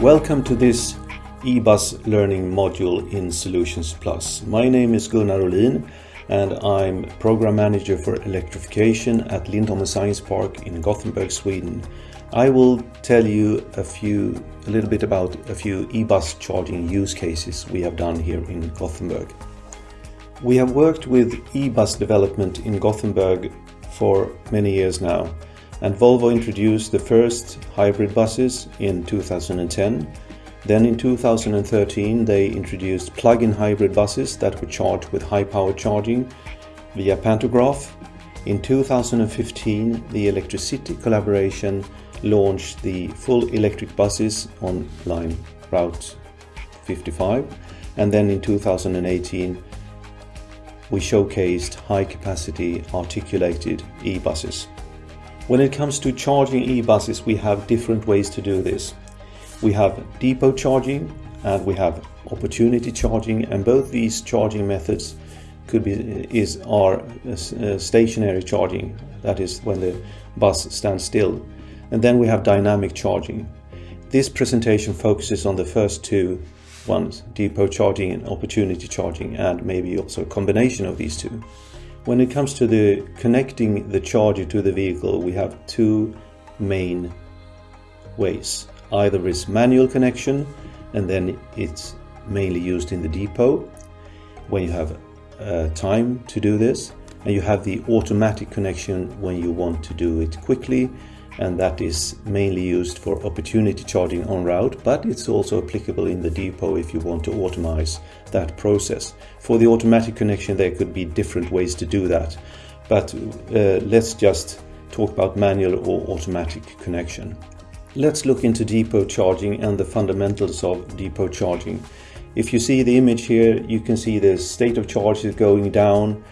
Welcome to this eBus learning module in Solutions Plus. My name is Gunnar Olin and I'm Program Manager for Electrification at Lindholmen Science Park in Gothenburg, Sweden. I will tell you a few, a little bit about a few eBus charging use cases we have done here in Gothenburg. We have worked with eBus development in Gothenburg for many years now and Volvo introduced the first hybrid buses in 2010. Then in 2013 they introduced plug-in hybrid buses that were charged with high power charging via pantograph. In 2015 the ElectriCity collaboration launched the full electric buses on line Route 55 and then in 2018 we showcased high capacity articulated e-buses. When it comes to charging e-buses, we have different ways to do this. We have depot charging and we have opportunity charging and both these charging methods could be is are uh, stationary charging. That is when the bus stands still. And then we have dynamic charging. This presentation focuses on the first two ones depot charging and opportunity charging and maybe also a combination of these two when it comes to the connecting the charger to the vehicle, we have two main ways. Either is manual connection, and then it's mainly used in the depot when you have uh, time to do this, and you have the automatic connection when you want to do it quickly and that is mainly used for opportunity charging on route, but it's also applicable in the depot if you want to automate that process. For the automatic connection, there could be different ways to do that, but uh, let's just talk about manual or automatic connection. Let's look into depot charging and the fundamentals of depot charging. If you see the image here, you can see the state of charge is going down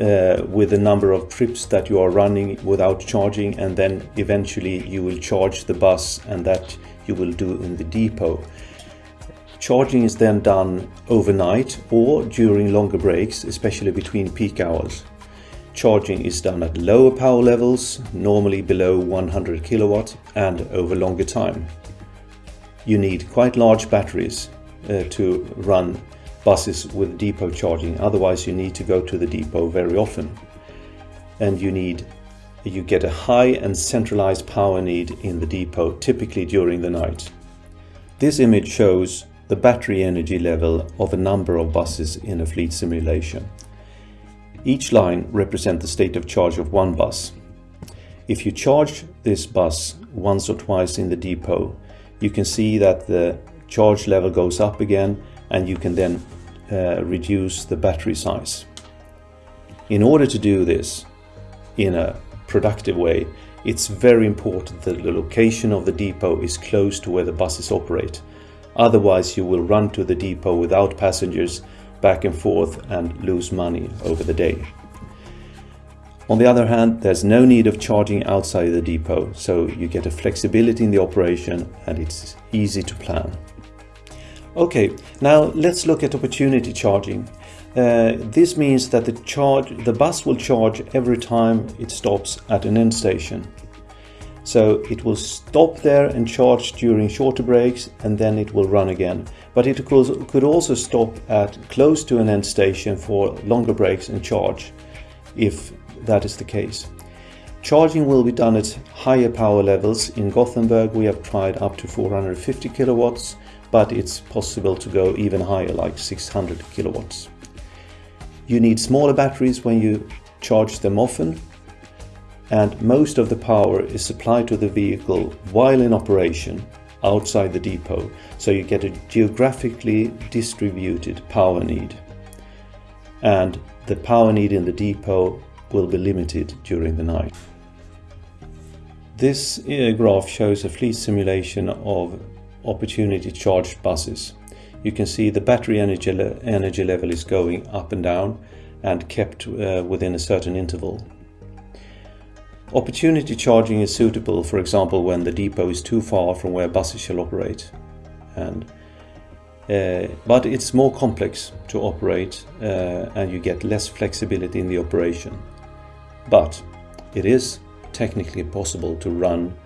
uh, with the number of trips that you are running without charging and then eventually you will charge the bus and that you will do in the depot. Charging is then done overnight or during longer breaks, especially between peak hours. Charging is done at lower power levels, normally below 100 kilowatt and over longer time. You need quite large batteries uh, to run buses with depot charging. Otherwise, you need to go to the depot very often. And you need you get a high and centralized power need in the depot, typically during the night. This image shows the battery energy level of a number of buses in a fleet simulation. Each line represents the state of charge of one bus. If you charge this bus once or twice in the depot, you can see that the charge level goes up again and you can then uh, reduce the battery size. In order to do this in a productive way, it's very important that the location of the depot is close to where the buses operate. Otherwise, you will run to the depot without passengers back and forth and lose money over the day. On the other hand, there's no need of charging outside the depot, so you get a flexibility in the operation and it's easy to plan. Okay, now let's look at opportunity charging. Uh, this means that the charge, the bus will charge every time it stops at an end station. So it will stop there and charge during shorter breaks and then it will run again. But it could also stop at close to an end station for longer breaks and charge if that is the case. Charging will be done at higher power levels. In Gothenburg we have tried up to 450 kilowatts but it's possible to go even higher, like 600 kilowatts. You need smaller batteries when you charge them often, and most of the power is supplied to the vehicle while in operation outside the depot, so you get a geographically distributed power need. And the power need in the depot will be limited during the night. This graph shows a fleet simulation of opportunity charged buses. You can see the battery energy, le energy level is going up and down and kept uh, within a certain interval. Opportunity charging is suitable, for example, when the depot is too far from where buses shall operate. And, uh, but it's more complex to operate uh, and you get less flexibility in the operation. But it is technically possible to run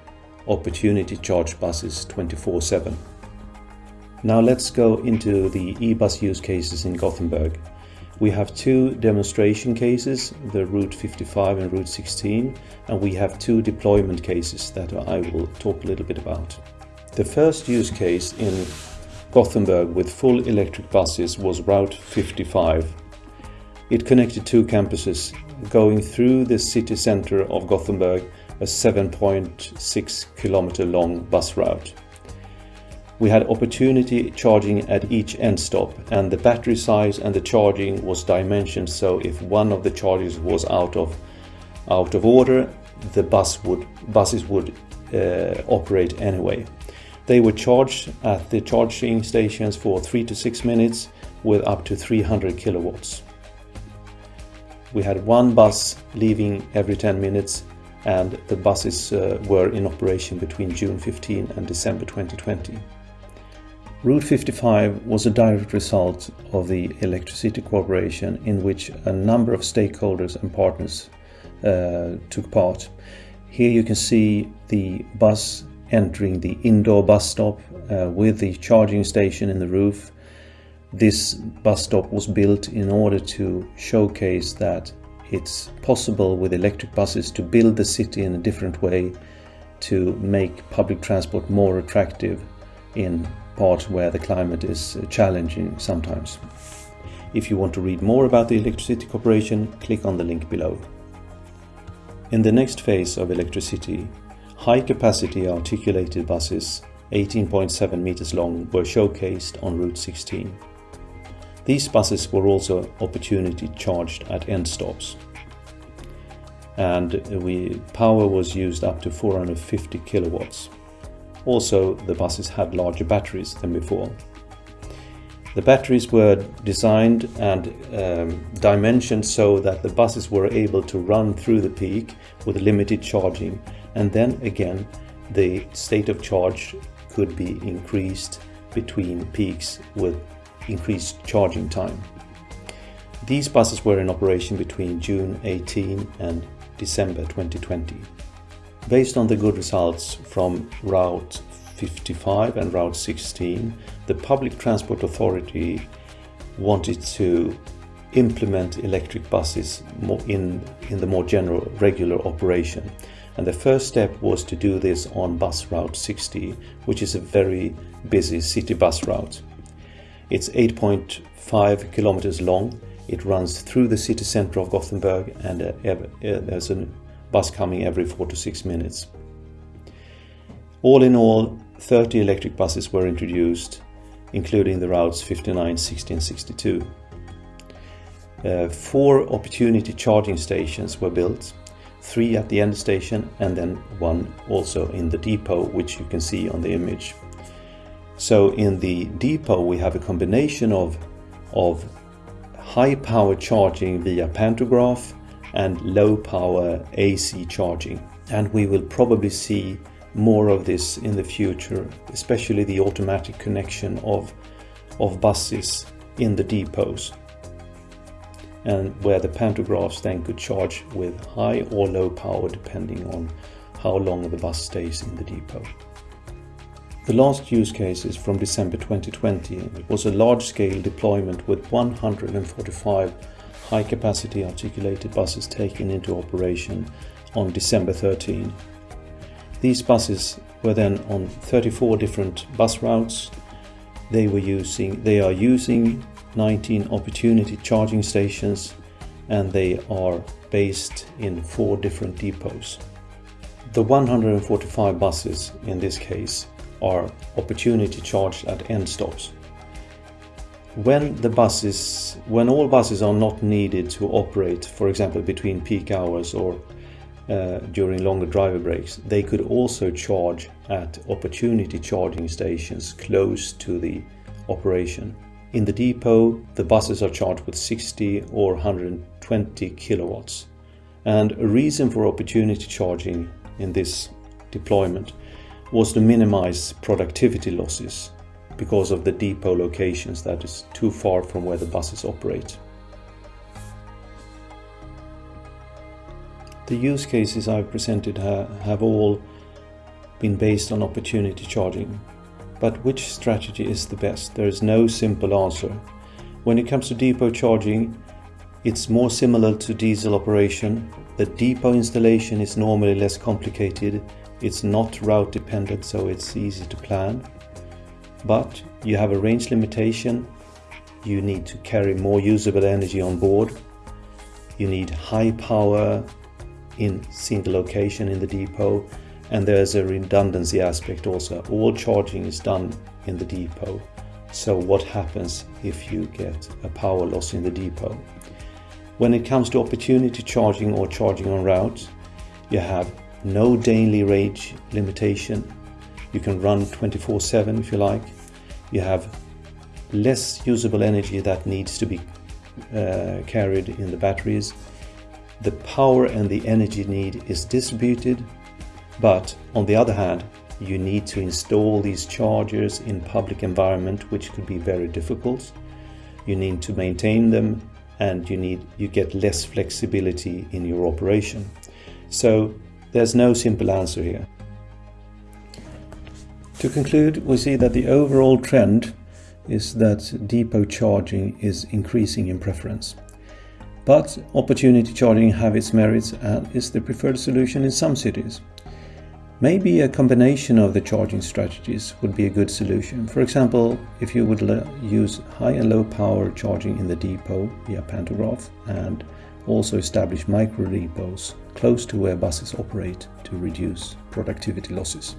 opportunity charge buses 24-7. Now let's go into the eBus use cases in Gothenburg. We have two demonstration cases, the Route 55 and Route 16, and we have two deployment cases that I will talk a little bit about. The first use case in Gothenburg with full electric buses was Route 55. It connected two campuses, going through the city center of Gothenburg, a 7.6 kilometer long bus route. We had opportunity charging at each end stop and the battery size and the charging was dimensioned so if one of the chargers was out of out of order the bus would buses would uh, operate anyway. They were charged at the charging stations for 3 to 6 minutes with up to 300 kilowatts. We had one bus leaving every 10 minutes and the buses uh, were in operation between June 15 and December 2020. Route 55 was a direct result of the ElectriCity cooperation in which a number of stakeholders and partners uh, took part. Here you can see the bus entering the indoor bus stop uh, with the charging station in the roof. This bus stop was built in order to showcase that it's possible with electric buses to build the city in a different way to make public transport more attractive in part where the climate is challenging sometimes. If you want to read more about the ElectriCity Corporation, click on the link below. In the next phase of ElectriCity, high-capacity articulated buses 18.7 meters long were showcased on Route 16. These buses were also opportunity charged at end stops. And we, power was used up to 450 kilowatts. Also, the buses had larger batteries than before. The batteries were designed and um, dimensioned so that the buses were able to run through the peak with limited charging and then again the state of charge could be increased between peaks with increased charging time. These buses were in operation between June 18 and December 2020. Based on the good results from Route 55 and Route 16, the Public Transport Authority wanted to implement electric buses in, in the more general regular operation. And the first step was to do this on bus route 60, which is a very busy city bus route. It's 8.5 kilometers long. It runs through the city center of Gothenburg and uh, uh, there's a bus coming every four to six minutes. All in all, 30 electric buses were introduced, including the routes 59, 60 and 62. Uh, four opportunity charging stations were built, three at the end station and then one also in the depot, which you can see on the image. So in the depot we have a combination of, of high power charging via pantograph and low power AC charging. And we will probably see more of this in the future, especially the automatic connection of, of buses in the depots and where the pantographs then could charge with high or low power depending on how long the bus stays in the depot. The last use case is from December 2020. It was a large-scale deployment with 145 high-capacity articulated buses taken into operation on December 13. These buses were then on 34 different bus routes. They were using they are using 19 opportunity charging stations and they are based in four different depots. The 145 buses in this case are opportunity charged at end stops when the buses, when all buses are not needed to operate, for example, between peak hours or uh, during longer driver breaks, they could also charge at opportunity charging stations close to the operation. In the depot, the buses are charged with 60 or 120 kilowatts. And a reason for opportunity charging in this deployment was to minimize productivity losses because of the depot locations that is too far from where the buses operate. The use cases I've presented ha have all been based on opportunity charging. But which strategy is the best? There is no simple answer. When it comes to depot charging, it's more similar to diesel operation. The depot installation is normally less complicated. It's not route dependent, so it's easy to plan. But you have a range limitation. You need to carry more usable energy on board. You need high power in single location in the depot and there's a redundancy aspect also. All charging is done in the depot. So what happens if you get a power loss in the depot? When it comes to opportunity charging or charging on route, you have no daily range limitation. You can run 24-7 if you like. You have less usable energy that needs to be uh, carried in the batteries. The power and the energy need is distributed but on the other hand, you need to install these chargers in public environment, which could be very difficult. You need to maintain them and you need you get less flexibility in your operation. So there's no simple answer here. To conclude, we see that the overall trend is that depot charging is increasing in preference. But opportunity charging have its merits and is the preferred solution in some cities. Maybe a combination of the charging strategies would be a good solution. For example, if you would use high and low power charging in the depot via pantograph and also establish micro depots close to where buses operate to reduce productivity losses.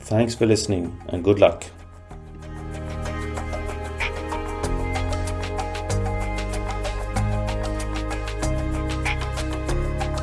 Thanks for listening and good luck.